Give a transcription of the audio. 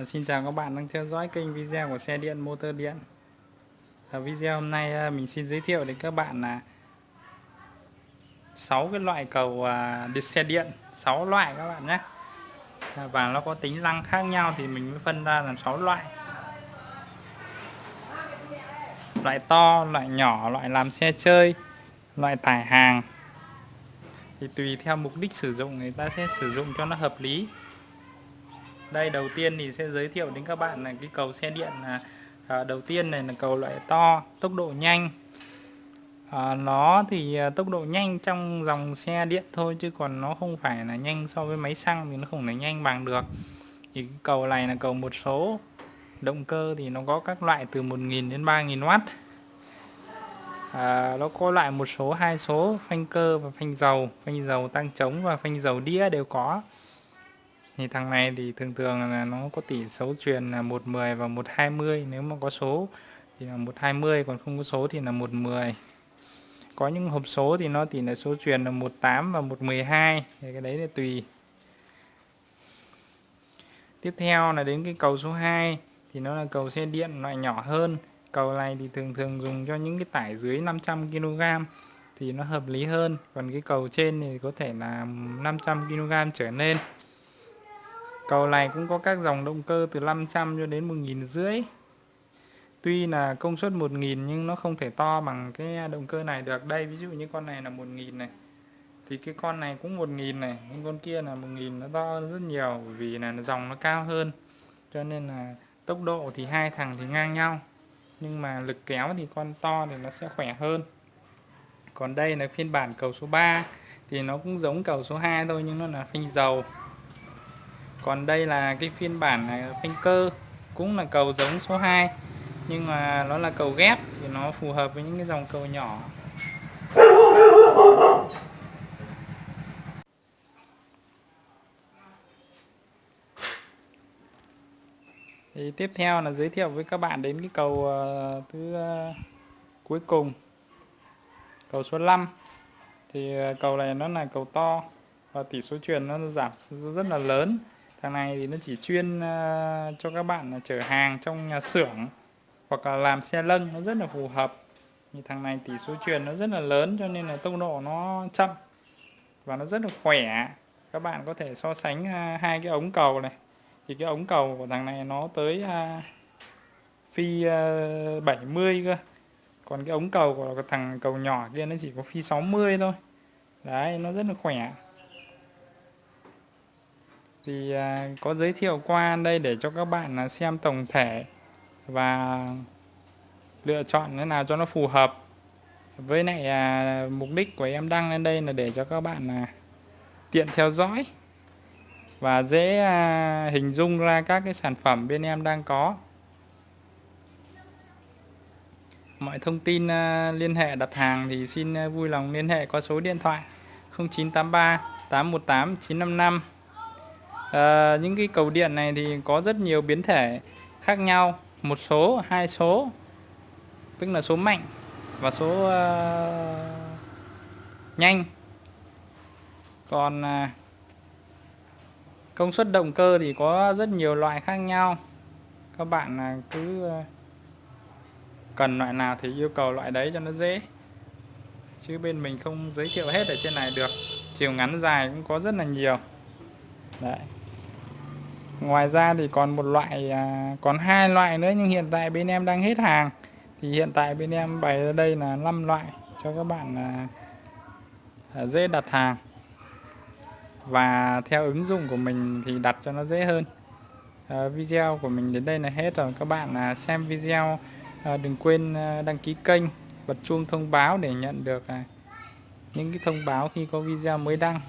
Ờ, xin chào các bạn đang theo dõi kênh video của xe điện motor điện. Ở video hôm nay ờ, mình xin giới thiệu đến các bạn là 6 cái loại cầu ờ, đi xe điện 6 loại các bạn nhé. Và nó có tính năng khác nhau thì mình mới phân ra làm 6 loại. Loại to, loại nhỏ, loại làm xe chơi, loại tải hàng. Thì tùy theo mục đích sử dụng, người ta sẽ sử dụng cho nó hợp lý đây đầu tiên thì sẽ giới thiệu đến các bạn là cái cầu xe điện là à, đầu tiên này là cầu loại to tốc độ nhanh. À, nó thì à, tốc độ nhanh trong dòng xe điện thôi chứ còn nó không phải là nhanh so với máy xăng thì nó không thể nhanh bằng được. Thì cái cầu này là cầu một số. Động cơ thì nó có các loại từ 1.000 đến 3.000W à, nó có loại một số hai số phanh cơ và phanh dầu phanh dầu tăng chống và phanh dầu đĩa đều có thì thằng này thì thường thường là nó có tỷ số truyền là 110 và 120 nếu mà có số thì là 120 còn không có số thì là 110 có những hộp số thì nó tỷ lệ số truyền là 18 và 112 thì cái đấy là tùy. Tiếp theo là đến cái cầu số 2 thì nó là cầu xe điện loại nhỏ hơn. Cầu này thì thường thường dùng cho những cái tải dưới 500 kg thì nó hợp lý hơn. Còn cái cầu trên thì có thể là 500 kg trở lên. Cầu này cũng có các dòng động cơ từ 500 cho đến 1.000 rưỡi. Tuy là công suất 1000 nhưng nó không thể to bằng cái động cơ này được. Đây ví dụ như con này là 1000 này. Thì cái con này cũng 1000 này, nhưng con kia là 1000 nó to hơn rất nhiều vì là dòng nó cao hơn. Cho nên là tốc độ thì hai thằng thì ngang nhau. Nhưng mà lực kéo thì con to thì nó sẽ khỏe hơn. Còn đây là phiên bản cầu số 3 thì nó cũng giống cầu số 2 thôi nhưng nó là phanh dầu còn đây là cái phiên bản à, phanh cơ, cũng là cầu giống số 2 nhưng mà nó là cầu ghép thì nó phù hợp với những cái dòng cầu nhỏ. Thì tiếp theo là giới thiệu với các bạn đến cái cầu à, thứ à, cuối cùng, cầu số 5 thì cầu này nó là cầu to và tỷ số truyền nó giảm rất là lớn thằng này thì nó chỉ chuyên uh, cho các bạn chở hàng trong nhà xưởng hoặc là làm xe lân nó rất là phù hợp. Như thằng này tỷ số truyền nó rất là lớn cho nên là tốc độ nó chậm và nó rất là khỏe. Các bạn có thể so sánh uh, hai cái ống cầu này. Thì cái ống cầu của thằng này nó tới uh, phi uh, 70 cơ. Còn cái ống cầu của thằng cầu nhỏ kia nó chỉ có phi 60 thôi. Đấy nó rất là khỏe thì à, có giới thiệu qua đây để cho các bạn là xem tổng thể và lựa chọn thế nào cho nó phù hợp. Với lại à, mục đích của em đăng lên đây là để cho các bạn là tiện theo dõi và dễ à, hình dung ra các cái sản phẩm bên em đang có. Mọi thông tin à, liên hệ đặt hàng thì xin à, vui lòng liên hệ qua số điện thoại 0983 818 955 à, những cái cầu điện này thì có rất nhiều biến thể khác nhau. Một số hai số tức là số mạnh và số uh, nhanh. Còn uh, công suất động cơ thì có rất nhiều loại khác nhau. Các bạn uh, cứ uh, cần loại nào thì yêu cầu loại đấy cho nó dễ. Chứ bên mình không giới thiệu hết ở trên này được. Chiều ngắn dài cũng có rất là nhiều. Đấy ngoài ra thì còn một loại à, còn hai loại nữa nhưng hiện tại bên em đang hết hàng. Thì hiện tại bên em bày ra đây là 5 loại cho các bạn à, à, dễ đặt hàng. Và theo ứng dụng của mình thì đặt cho nó dễ hơn. À, video của mình đến đây là hết rồi. Các bạn à, xem video à, đừng quên à, đăng ký kênh bật chuông thông báo để nhận được à, những cái thông báo khi có video mới đăng.